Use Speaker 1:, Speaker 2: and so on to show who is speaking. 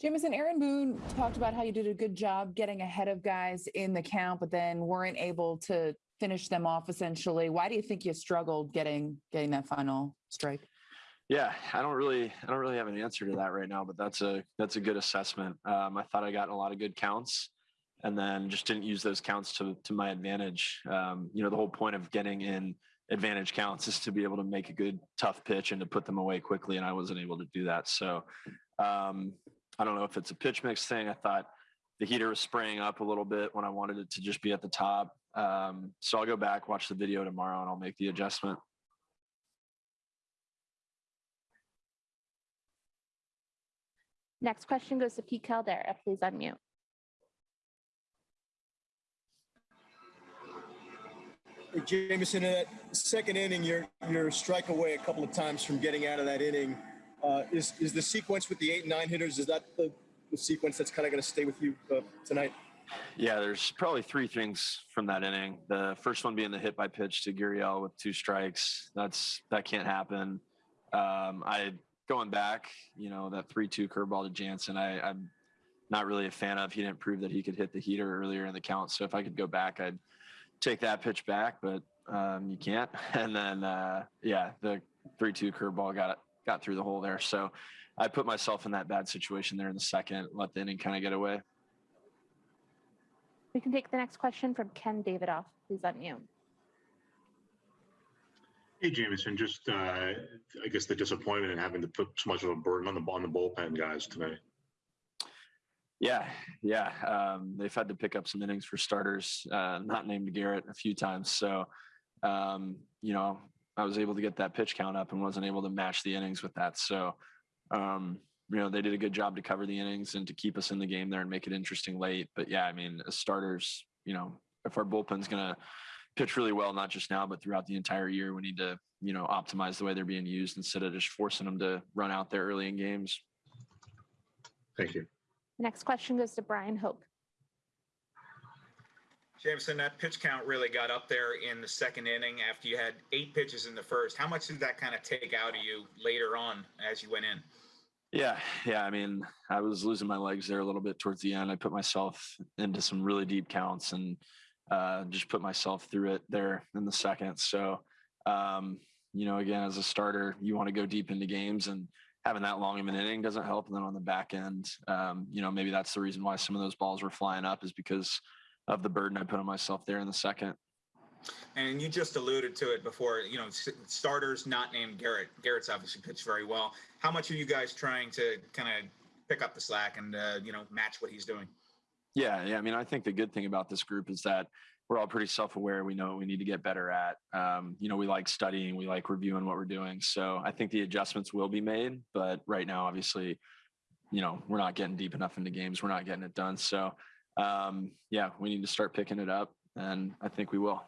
Speaker 1: Jameson, Aaron Boone talked about how you did a good job getting ahead of guys in the count, but then weren't able to finish them off essentially. Why do you think you struggled getting getting that final strike?
Speaker 2: Yeah, I don't really, I don't really have an answer to that right now, but that's a that's a good assessment. Um, I thought I got a lot of good counts, and then just didn't use those counts to to my advantage. Um, you know, the whole point of getting in advantage counts is to be able to make a good tough pitch and to put them away quickly, and I wasn't able to do that. So um, I don't know if it's a pitch mix thing. I thought the heater was spraying up a little bit when I wanted it to just be at the top. Um, so I'll go back, watch the video tomorrow, and I'll make the adjustment.
Speaker 3: Next question goes to Pete Caldera. Please unmute.
Speaker 4: Hey, Jameson, in that second inning, you're you're strike away a couple of times from getting out of that inning. Uh, is is the sequence with the eight and nine hitters? Is that the, the sequence that's kind of going to stay with you uh, tonight?
Speaker 2: Yeah, there's probably three things from that inning. The first one being the hit by pitch to Gurriel with two strikes. That's that can't happen. Um, I going back, you know, that three-two curveball to Jansen. I, I'm not really a fan of. He didn't prove that he could hit the heater earlier in the count. So if I could go back, I'd take that pitch back, but um, you can't. And then uh, yeah, the three-two curveball got it got through the hole there. So I put myself in that bad situation there in the second, let the inning kind of get away.
Speaker 3: We can take the next question from Ken Davidoff. Please unmute.
Speaker 5: Hey, Jameson, just, uh, I guess the disappointment in having to put so much of a burden on the, on the bullpen guys tonight.
Speaker 2: Yeah, yeah. Um, they've had to pick up some innings for starters, uh, not named Gerrit a few times. So, um, you know, I was able to get that pitch count up and wasn't able to match the innings with that. So, um, you know, they did a good job to cover the innings and to keep us in the game there and make it interesting late. But yeah, I mean, as starters, you know, if our bullpen's going to pitch really well, not just now, but throughout the entire year, we need to, you know, optimize the way they're being used instead of just forcing them to run out there early in games.
Speaker 5: Thank you.
Speaker 3: Next question goes to Bryan Hoch.
Speaker 6: Jameson, that pitch count really got up there in the second inning after you had eight pitches in the first. How much did that kind of take out of you later on as you went in?
Speaker 2: Yeah, yeah. I mean, I was losing my legs there a little bit towards the end. I put myself into some really deep counts and uh, just put myself through it there in the second. So, um, you know, again, as a starter, you want to go deep into games and having that long of an inning doesn't help. And then on the back end, um, you know, maybe that's the reason why some of those balls were flying up is because of the burden I put on myself there in the second.
Speaker 6: And you just alluded to it before, you know, starters not named Gerrit. Gerrit's obviously pitched very well. How much are you guys trying to kind of pick up the slack and, uh, you know, match what he's doing?
Speaker 2: Yeah, yeah. I mean, I think the good thing about this group is that we're all pretty self-aware. We know we need to get better at. Um, you know, we like studying, we like reviewing what we're doing. So I think the adjustments will be made. But right now, obviously, you know, we're not getting deep enough into games. We're not getting it done. So um, yeah, we need to start picking it up, and I think we will.